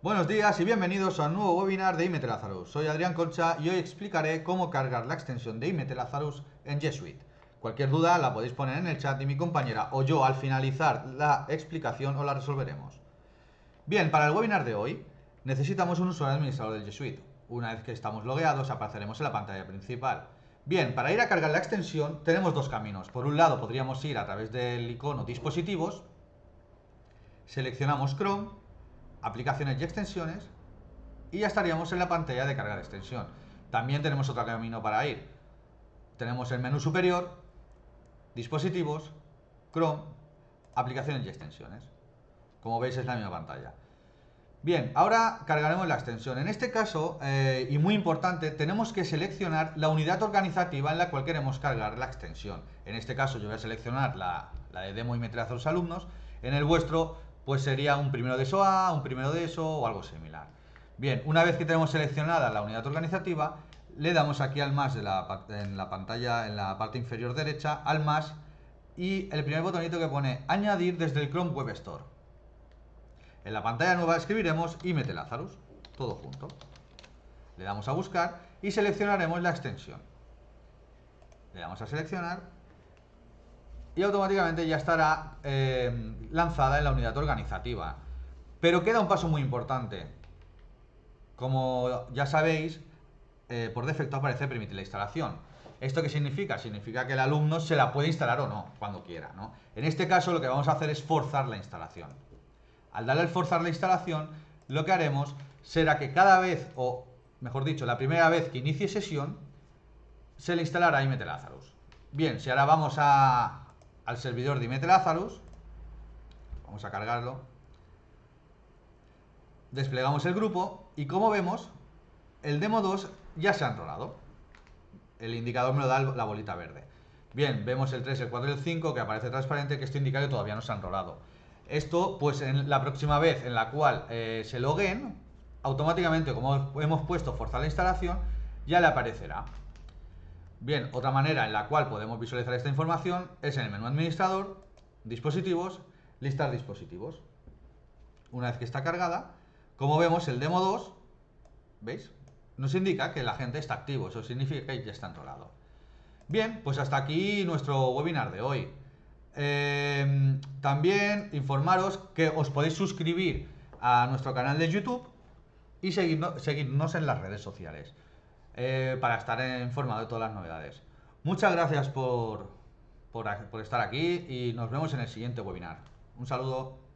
Buenos días y bienvenidos a un nuevo webinar de IMT Lazarus. Soy Adrián Concha y hoy explicaré cómo cargar la extensión de IMT Lazarus en G Suite. Cualquier duda la podéis poner en el chat y mi compañera o yo al finalizar la explicación os la resolveremos. Bien, para el webinar de hoy necesitamos un usuario administrador del G Suite. Una vez que estamos logueados apareceremos en la pantalla principal. Bien, para ir a cargar la extensión tenemos dos caminos. Por un lado podríamos ir a través del icono dispositivos, seleccionamos Chrome aplicaciones y extensiones y ya estaríamos en la pantalla de carga de extensión. También tenemos otro camino para ir. Tenemos el menú superior, dispositivos, Chrome, aplicaciones y extensiones. Como veis es la misma pantalla. Bien, ahora cargaremos la extensión. En este caso, eh, y muy importante, tenemos que seleccionar la unidad organizativa en la cual queremos cargar la extensión. En este caso yo voy a seleccionar la, de demo y meter a los alumnos. En el vuestro pues sería un primero de eso A, un primero de eso o algo similar. Bien, una vez que tenemos seleccionada la unidad organizativa, le damos aquí al más de la, en la pantalla, en la parte inferior derecha, al más y el primer botonito que pone añadir desde el Chrome Web Store. En la pantalla nueva escribiremos IMT Lazarus, todo junto. Le damos a buscar y seleccionaremos la extensión. Le damos a seleccionar y automáticamente ya estará eh, lanzada en la unidad organizativa. Pero queda un paso muy importante. Como ya sabéis, eh, por defecto aparece permitir la instalación. ¿Esto qué significa? Significa que el alumno se la puede instalar o no, cuando quiera. ¿no? En este caso lo que vamos a hacer es forzar la instalación. Al darle al forzar la instalación, lo que haremos será que cada vez, o mejor dicho, la primera vez que inicie sesión, se le instalará IMT Lazarus. Bien, si ahora vamos a, al servidor de Lazarus. Vamos a cargarlo. Desplegamos el grupo y como vemos, el demo 2 ya se ha enrolado. El indicador me lo da la bolita verde. Bien, vemos el 3, el 4 y el 5 que aparece transparente, que esto indica que todavía no se ha enrolado. Esto, pues en la próxima vez en la cual eh, se loguen, automáticamente, como hemos puesto forzar la instalación, ya le aparecerá. Bien, otra manera en la cual podemos visualizar esta información es en el menú administrador, dispositivos, listar dispositivos. Una vez que está cargada, como vemos el demo 2, ¿veis? Nos indica que la gente está activo, eso significa que ya está enrolado. Bien, pues hasta aquí nuestro webinar de hoy. Em, también informaros que os podéis suscribir a nuestro canal de YouTube y seguirnos en las redes sociales. Eh, para estar informado de todas las novedades. Muchas gracias por, por estar aquí y nos vemos en el siguiente webinar. Un saludo.